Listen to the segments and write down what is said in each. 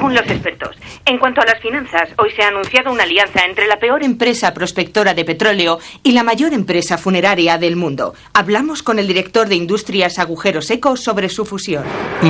Según los expertos. En cuanto a las finanzas, hoy se ha anunciado una alianza entre la peor empresa prospectora de petróleo y la mayor empresa funeraria del mundo. Hablamos con el director de Industrias Agujero Seco sobre su fusión.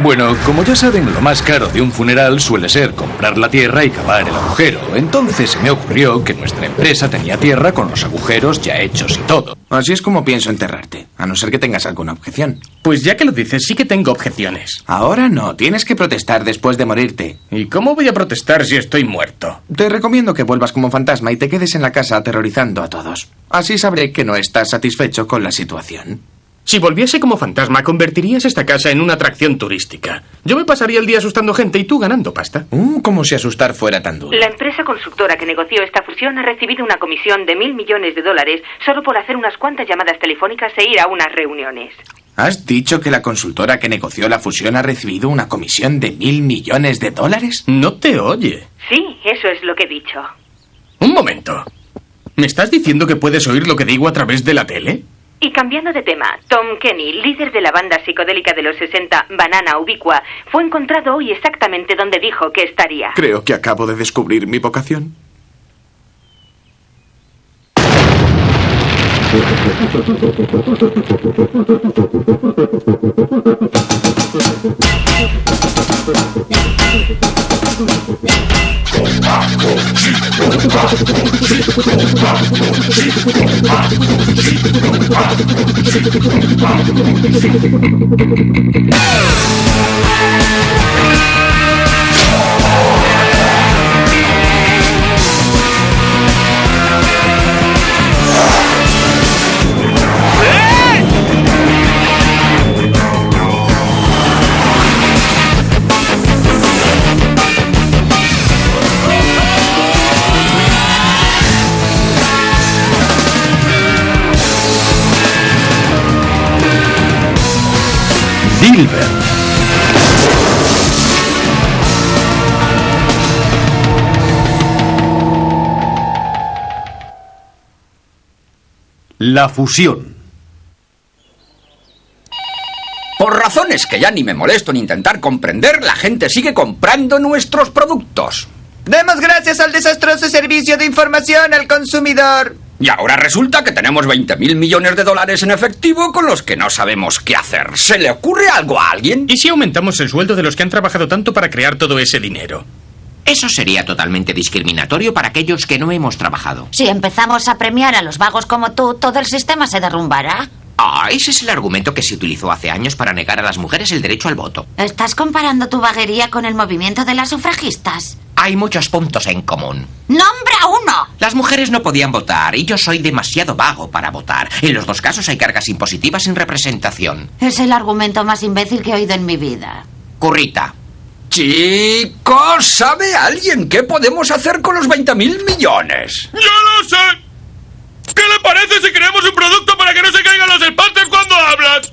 Bueno, como ya saben, lo más caro de un funeral suele ser comprar la tierra y cavar el agujero. Entonces se me ocurrió que nuestra empresa tenía tierra con los agujeros ya hechos y todo. Así es como pienso enterrarte, a no ser que tengas alguna objeción. Pues ya que lo dices, sí que tengo objeciones. Ahora no, tienes que protestar después de morirte. ¿Y cómo voy a protestar si estoy muerto? Te recomiendo que vuelvas como fantasma y te quedes en la casa aterrorizando a todos. Así sabré que no estás satisfecho con la situación. Si volviese como fantasma, convertirías esta casa en una atracción turística. Yo me pasaría el día asustando gente y tú ganando pasta. Uh, como si asustar fuera tan duro. La empresa constructora que negoció esta fusión ha recibido una comisión de mil millones de dólares solo por hacer unas cuantas llamadas telefónicas e ir a unas reuniones. ¿Has dicho que la consultora que negoció la fusión ha recibido una comisión de mil millones de dólares? No te oye. Sí, eso es lo que he dicho. Un momento. ¿Me estás diciendo que puedes oír lo que digo a través de la tele? Y cambiando de tema, Tom Kenny, líder de la banda psicodélica de los 60, Banana Ubicua, fue encontrado hoy exactamente donde dijo que estaría. Creo que acabo de descubrir mi vocación. Dilbert. La fusión. Por razones que ya ni me molesto en intentar comprender, la gente sigue comprando nuestros productos. Demos gracias al desastroso servicio de información al consumidor. Y ahora resulta que tenemos 20 mil millones de dólares en efectivo con los que no sabemos qué hacer. ¿Se le ocurre algo a alguien? ¿Y si aumentamos el sueldo de los que han trabajado tanto para crear todo ese dinero? Eso sería totalmente discriminatorio para aquellos que no hemos trabajado. Si empezamos a premiar a los vagos como tú, todo el sistema se derrumbará. Ah, ese es el argumento que se utilizó hace años para negar a las mujeres el derecho al voto. ¿Estás comparando tu vaguería con el movimiento de las sufragistas? Hay muchos puntos en común. ¡Nombra uno! Las mujeres no podían votar y yo soy demasiado vago para votar. En los dos casos hay cargas impositivas sin representación. Es el argumento más imbécil que he oído en mi vida. Currita. Chicos, ¿sabe alguien qué podemos hacer con los 20 mil millones? ¡Yo lo sé! ¿Qué le parece si creamos un producto para que no se caigan los espantes cuando hablas?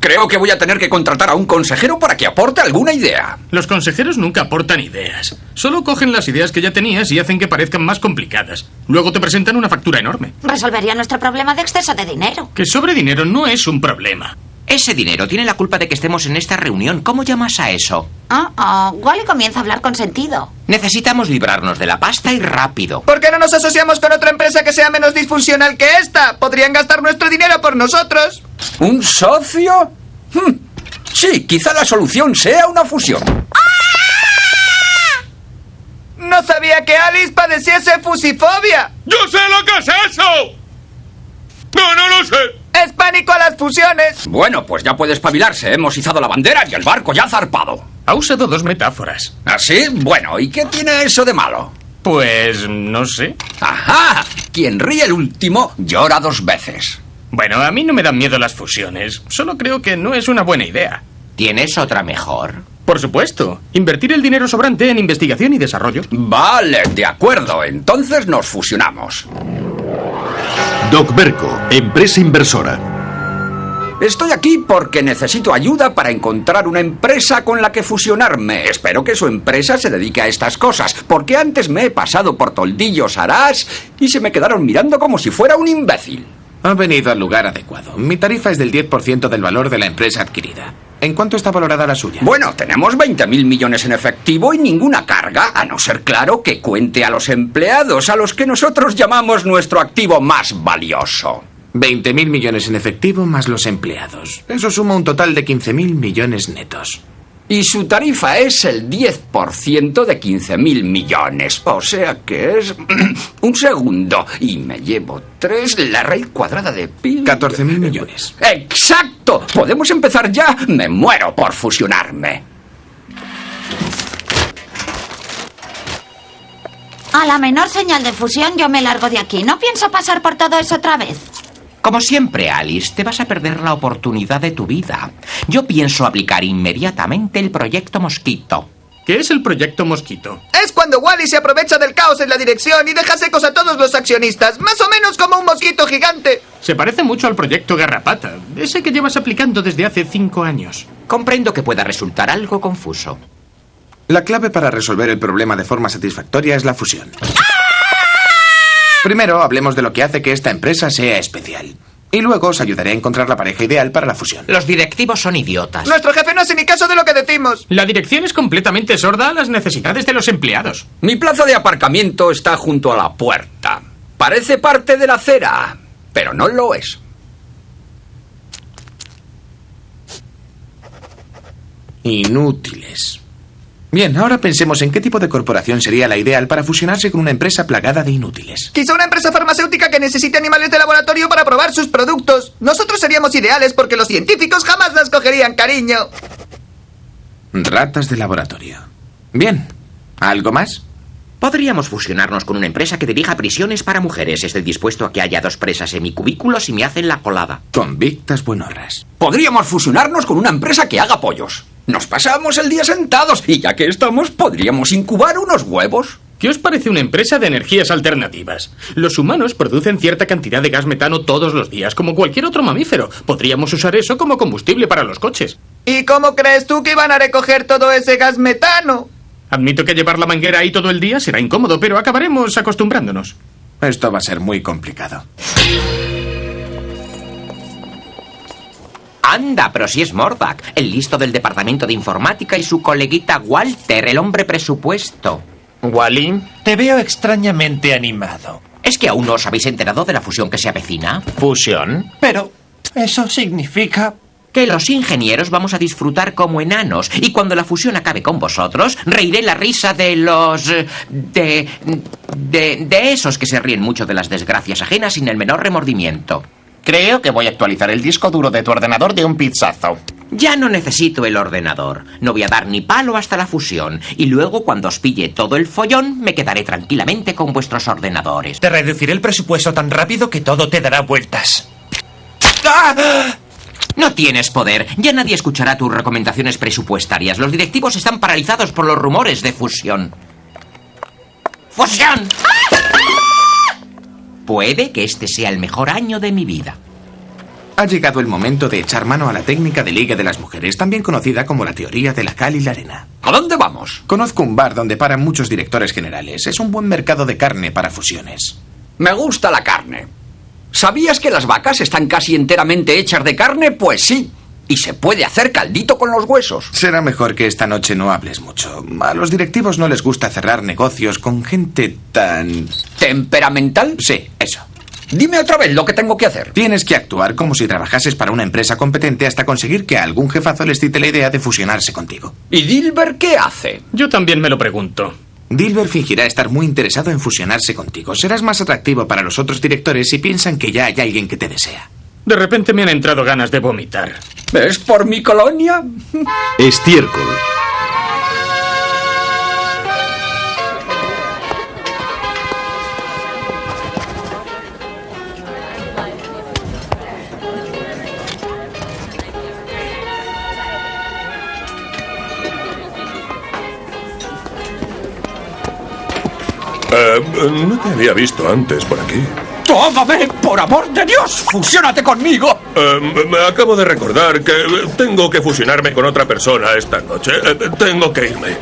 Creo que voy a tener que contratar a un consejero para que aporte alguna idea. Los consejeros nunca aportan ideas. Solo cogen las ideas que ya tenías y hacen que parezcan más complicadas. Luego te presentan una factura enorme. Resolvería nuestro problema de exceso de dinero. Que sobre dinero no es un problema. Ese dinero tiene la culpa de que estemos en esta reunión. ¿Cómo llamas a eso? Ah, ah, Wally comienza a hablar con sentido. Necesitamos librarnos de la pasta y rápido. ¿Por qué no nos asociamos con otra empresa que sea menos disfuncional que esta? Podrían gastar nuestro dinero por nosotros. ¿Un socio? Hmm. Sí, quizá la solución sea una fusión. No sabía que Alice padeciese fusifobia. ¡Yo sé lo que es eso! ¡No, no lo sé! Es pánico a las fusiones. Bueno, pues ya puede espabilarse. Hemos izado la bandera y el barco ya ha zarpado. Ha usado dos metáforas. ¿Así? Bueno, ¿y qué tiene eso de malo? Pues no sé. ¡Ajá! Quien ríe el último llora dos veces. Bueno, a mí no me dan miedo las fusiones. Solo creo que no es una buena idea. ¿Tienes otra mejor? Por supuesto. Invertir el dinero sobrante en investigación y desarrollo. Vale, de acuerdo. Entonces nos fusionamos. Doc Berco, empresa inversora. Estoy aquí porque necesito ayuda para encontrar una empresa con la que fusionarme. Espero que su empresa se dedique a estas cosas, porque antes me he pasado por toldillos arás y se me quedaron mirando como si fuera un imbécil. Ha venido al lugar adecuado. Mi tarifa es del 10% del valor de la empresa adquirida. ¿En cuánto está valorada la suya? Bueno, tenemos 20.000 millones en efectivo y ninguna carga, a no ser claro que cuente a los empleados, a los que nosotros llamamos nuestro activo más valioso. 20.000 millones en efectivo más los empleados. Eso suma un total de 15.000 millones netos. Y su tarifa es el 10% de 15.000 millones. O sea que es un segundo. Y me llevo tres, la raíz cuadrada de pi. 14.000 millones. ¡Exacto! ¿Podemos empezar ya? Me muero por fusionarme. A la menor señal de fusión yo me largo de aquí. No pienso pasar por todo eso otra vez. Como siempre, Alice, te vas a perder la oportunidad de tu vida. Yo pienso aplicar inmediatamente el proyecto Mosquito. ¿Qué es el proyecto Mosquito? Es cuando Wally se aprovecha del caos en la dirección y deja secos a todos los accionistas, más o menos como un mosquito gigante. Se parece mucho al proyecto Garrapata, ese que llevas aplicando desde hace cinco años. Comprendo que pueda resultar algo confuso. La clave para resolver el problema de forma satisfactoria es la fusión. Primero, hablemos de lo que hace que esta empresa sea especial. Y luego os ayudaré a encontrar la pareja ideal para la fusión. Los directivos son idiotas. Nuestro jefe no hace ni caso de lo que decimos. La dirección es completamente sorda a las necesidades de los empleados. Mi plaza de aparcamiento está junto a la puerta. Parece parte de la acera, pero no lo es. Inútiles. Bien, ahora pensemos en qué tipo de corporación sería la ideal para fusionarse con una empresa plagada de inútiles. Quizá una empresa farmacéutica que necesite animales de laboratorio para probar sus productos. Nosotros seríamos ideales porque los científicos jamás las cogerían cariño. Ratas de laboratorio. Bien. ¿Algo más? Podríamos fusionarnos con una empresa que dirija prisiones para mujeres. Estoy dispuesto a que haya dos presas en mi cubículo si me hacen la colada. Convictas buenorras. Podríamos fusionarnos con una empresa que haga pollos. Nos pasamos el día sentados y ya que estamos, podríamos incubar unos huevos. ¿Qué os parece una empresa de energías alternativas? Los humanos producen cierta cantidad de gas metano todos los días, como cualquier otro mamífero. Podríamos usar eso como combustible para los coches. ¿Y cómo crees tú que iban a recoger todo ese gas metano? Admito que llevar la manguera ahí todo el día será incómodo, pero acabaremos acostumbrándonos. Esto va a ser muy complicado. Anda, pero si es Mordach, el listo del departamento de informática y su coleguita Walter, el hombre presupuesto. Wally, te veo extrañamente animado. ¿Es que aún no os habéis enterado de la fusión que se avecina? ¿Fusión? Pero eso significa... Que los ingenieros vamos a disfrutar como enanos y cuando la fusión acabe con vosotros, reiré la risa de los... eh, de... de... de esos que se ríen mucho de las desgracias ajenas sin el menor remordimiento. Creo que voy a actualizar el disco duro de tu ordenador de un pizzazo. Ya no necesito el ordenador. No voy a dar ni palo hasta la fusión. Y luego, cuando os pille todo el follón, me quedaré tranquilamente con vuestros ordenadores. Te reduciré el presupuesto tan rápido que todo te dará vueltas. No tienes poder. Ya nadie escuchará tus recomendaciones presupuestarias. Los directivos están paralizados por los rumores de fusión. ¡Fusión! Puede que este sea el mejor año de mi vida. Ha llegado el momento de echar mano a la técnica de liga de las mujeres, también conocida como la teoría de la cal y la arena. ¿A dónde vamos? Conozco un bar donde paran muchos directores generales. Es un buen mercado de carne para fusiones. Me gusta la carne. ¿Sabías que las vacas están casi enteramente hechas de carne? Pues sí. Y se puede hacer caldito con los huesos. Será mejor que esta noche no hables mucho. A los directivos no les gusta cerrar negocios con gente tan... ¿Temperamental? Sí, eso. Dime otra vez lo que tengo que hacer. Tienes que actuar como si trabajases para una empresa competente hasta conseguir que a algún jefazo les cite la idea de fusionarse contigo. ¿Y Dilber qué hace? Yo también me lo pregunto. Dilber fingirá estar muy interesado en fusionarse contigo. Serás más atractivo para los otros directores si piensan que ya hay alguien que te desea. De repente me han entrado ganas de vomitar. ¿Es por mi colonia? Estiércol. No te había visto antes por aquí. ¡Tómame! ¡Por amor de Dios! ¡Fusiónate conmigo! Eh, me acabo de recordar que tengo que fusionarme con otra persona esta noche. Eh, tengo que irme.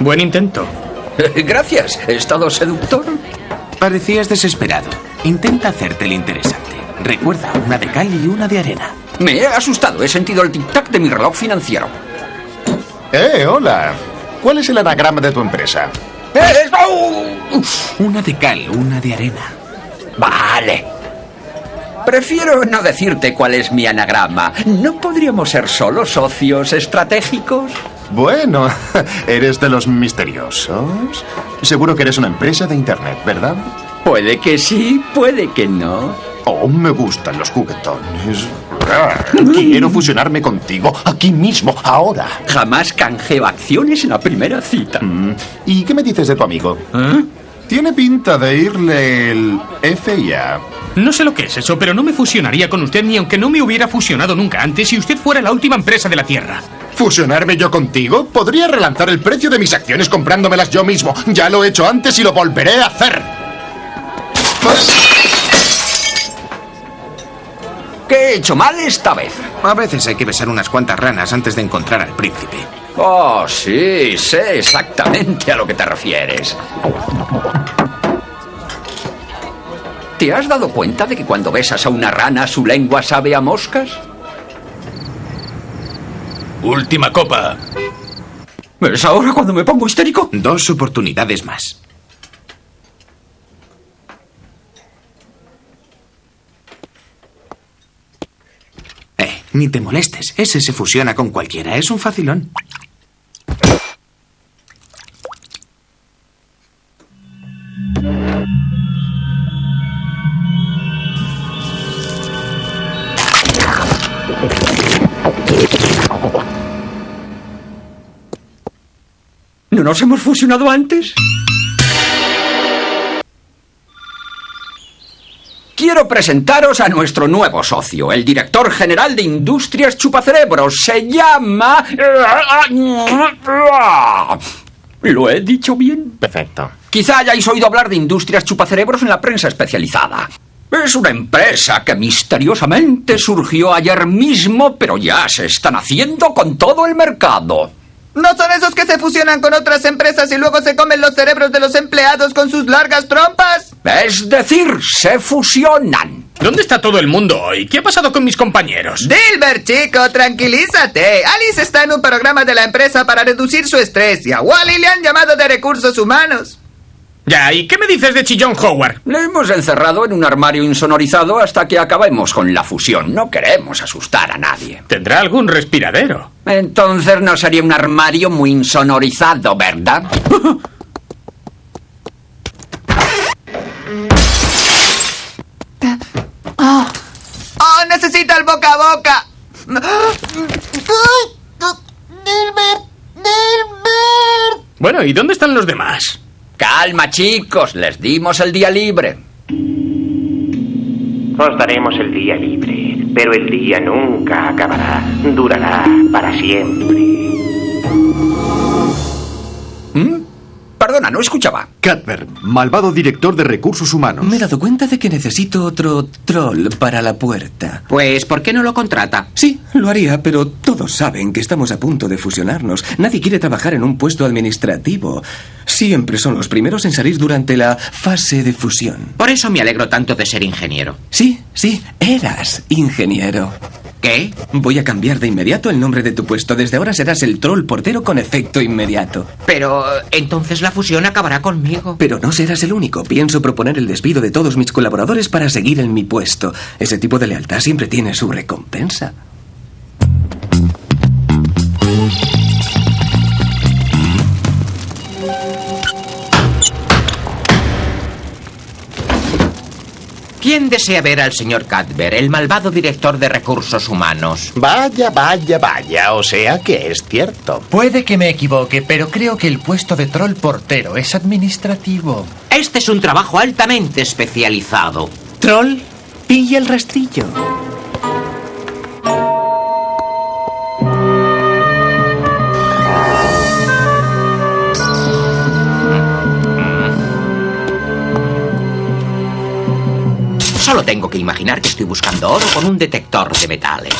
Buen intento. Gracias. ¿He estado seductor? Parecías desesperado. Intenta hacerte el interesante. Recuerda, una de cal y una de arena. Me he asustado. He sentido el tic-tac de mi reloj financiero. Eh, hola. ¿Cuál es el anagrama de tu empresa? ¡Eh, ¡Oh! Una de cal, una de arena. Vale. Prefiero no decirte cuál es mi anagrama. ¿No podríamos ser solo socios estratégicos? Bueno, eres de los misteriosos. Seguro que eres una empresa de internet, ¿verdad? Puede que sí, puede que no. Oh, me gustan los juguetones. Quiero fusionarme contigo aquí mismo, ahora. Jamás canjeo acciones en la primera cita. Mm, ¿Y qué me dices de tu amigo? ¿Eh? Tiene pinta de irle el FIA. No sé lo que es eso, pero no me fusionaría con usted ni aunque no me hubiera fusionado nunca antes si usted fuera la última empresa de la Tierra. ¿Fusionarme yo contigo? Podría relanzar el precio de mis acciones comprándomelas yo mismo. Ya lo he hecho antes y lo volveré a hacer. ¿Qué he hecho mal esta vez? A veces hay que besar unas cuantas ranas antes de encontrar al príncipe. Oh, sí, sé exactamente a lo que te refieres. ¿Te has dado cuenta de que cuando besas a una rana su lengua sabe a moscas? Última copa. ¿Es ahora cuando me pongo histérico? Dos oportunidades más. Eh, ni te molestes. Ese se fusiona con cualquiera. Es un facilón. ¿No nos hemos fusionado antes? Quiero presentaros a nuestro nuevo socio, el director general de Industrias Chupacerebros. Se llama... ¿Lo he dicho bien? Perfecto. Quizá hayáis oído hablar de Industrias Chupacerebros en la prensa especializada. Es una empresa que misteriosamente surgió ayer mismo, pero ya se están haciendo con todo el mercado. ¿No son esos que se fusionan con otras empresas y luego se comen los cerebros de los empleados con sus largas trompas? Es decir, se fusionan. ¿Dónde está todo el mundo hoy? ¿Qué ha pasado con mis compañeros? Dilbert, chico, tranquilízate. Alice está en un programa de la empresa para reducir su estrés y a Wally le han llamado de recursos humanos. Ya, ¿y qué me dices de Chillón Howard? Le hemos encerrado en un armario insonorizado hasta que acabemos con la fusión. No queremos asustar a nadie. Tendrá algún respiradero. Entonces no sería un armario muy insonorizado, ¿verdad? ¡Oh, necesita el boca a boca! Dilbert, Dilbert. Bueno, ¿y dónde están los demás? Calma, chicos, les dimos el día libre. Os daremos el día libre, pero el día nunca acabará. Durará para siempre. Perdona, no escuchaba. Cadver, malvado director de recursos humanos. Me he dado cuenta de que necesito otro troll para la puerta. Pues, ¿por qué no lo contrata? Sí, lo haría, pero todos saben que estamos a punto de fusionarnos. Nadie quiere trabajar en un puesto administrativo. Siempre son los primeros en salir durante la fase de fusión. Por eso me alegro tanto de ser ingeniero. Sí, sí, eras ingeniero. ¿Qué? Voy a cambiar de inmediato el nombre de tu puesto. Desde ahora serás el troll portero con efecto inmediato. Pero entonces la fusión acabará conmigo. Pero no serás el único. Pienso proponer el despido de todos mis colaboradores para seguir en mi puesto. Ese tipo de lealtad siempre tiene su recompensa. ¿Quién desea ver al señor Cadver, el malvado director de recursos humanos? Vaya, vaya, vaya. O sea que es cierto. Puede que me equivoque, pero creo que el puesto de troll portero es administrativo. Este es un trabajo altamente especializado. Troll, pilla el rastrillo. Tengo que imaginar que estoy buscando oro con un detector de metales.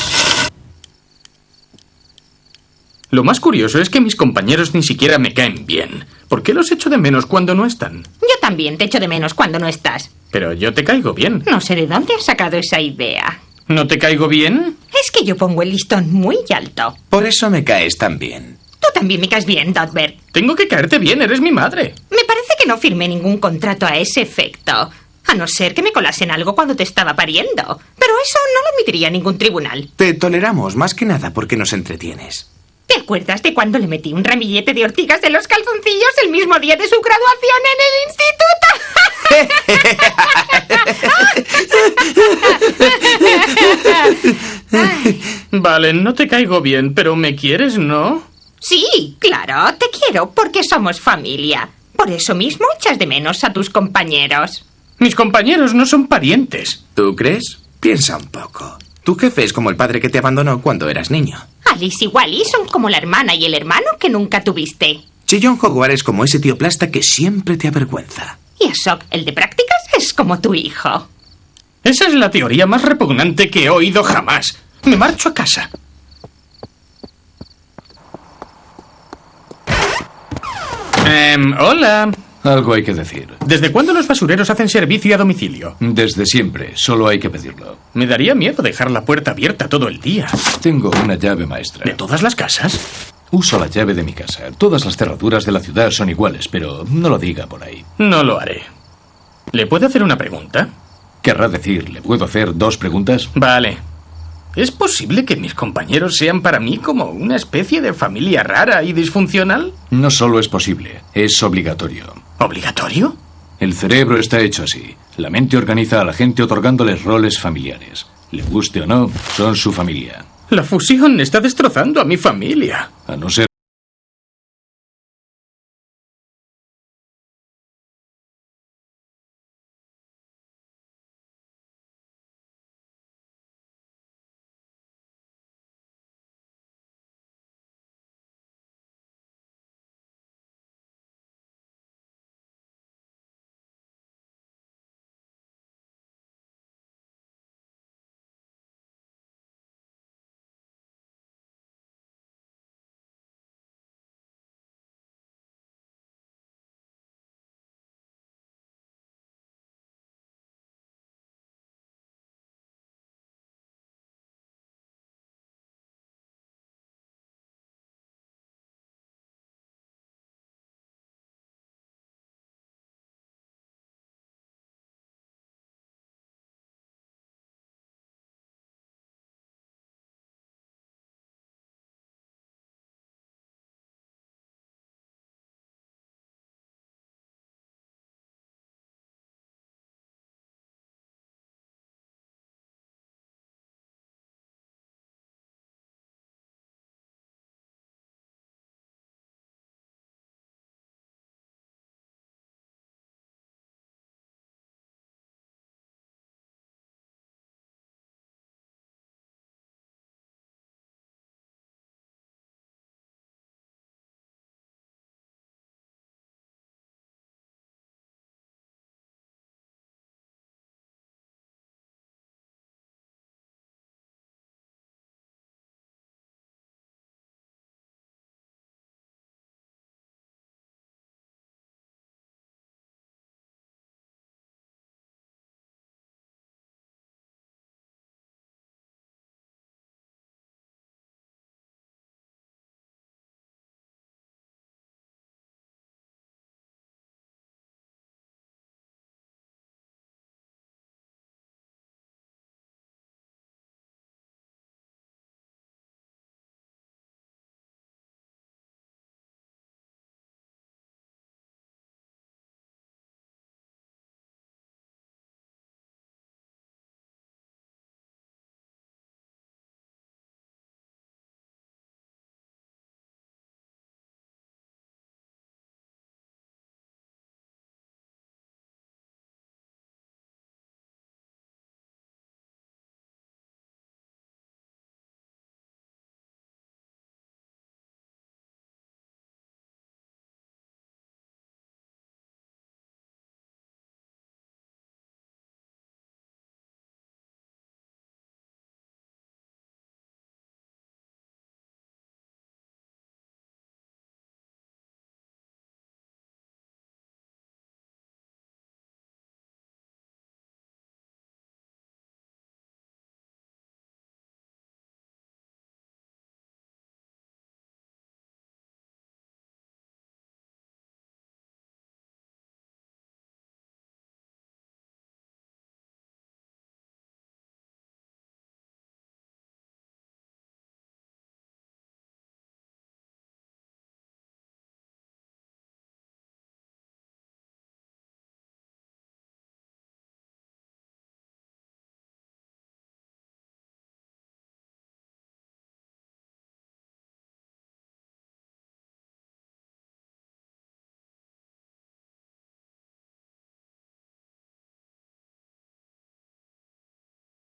Lo más curioso es que mis compañeros ni siquiera me caen bien. ¿Por qué los echo de menos cuando no están? Yo también te echo de menos cuando no estás. Pero yo te caigo bien. No sé de dónde has sacado esa idea. ¿No te caigo bien? Es que yo pongo el listón muy alto. Por eso me caes tan bien. Tú también me caes bien, Dodbert. Tengo que caerte bien, eres mi madre. Me parece que no firmé ningún contrato a ese efecto. A no ser que me colasen algo cuando te estaba pariendo. Pero eso no lo admitiría ningún tribunal. Te toleramos más que nada porque nos entretienes. ¿Te acuerdas de cuando le metí un ramillete de ortigas de los calzoncillos el mismo día de su graduación en el instituto? Vale, no te caigo bien, pero me quieres, ¿no? Sí, claro, te quiero porque somos familia. Por eso mismo echas de menos a tus compañeros. Mis compañeros no son parientes. ¿Tú crees? Piensa un poco. Tu jefe es como el padre que te abandonó cuando eras niño. Alice y Wally son como la hermana y el hermano que nunca tuviste. Chillon Hogwarts es como ese tío plasta que siempre te avergüenza. Y Asok, el de prácticas, es como tu hijo. Esa es la teoría más repugnante que he oído jamás. Me marcho a casa. Em, hola. Algo hay que decir. ¿Desde cuándo los basureros hacen servicio a domicilio? Desde siempre, solo hay que pedirlo. Me daría miedo dejar la puerta abierta todo el día. Tengo una llave maestra. ¿De todas las casas? Uso la llave de mi casa. Todas las cerraduras de la ciudad son iguales, pero no lo diga por ahí. No lo haré. ¿Le puedo hacer una pregunta? Querrá decir, ¿le puedo hacer dos preguntas? Vale. ¿Es posible que mis compañeros sean para mí como una especie de familia rara y disfuncional? No solo es posible, es obligatorio. ¿Obligatorio? El cerebro está hecho así. La mente organiza a la gente otorgándoles roles familiares. Le guste o no, son su familia. La fusión está destrozando a mi familia. A no ser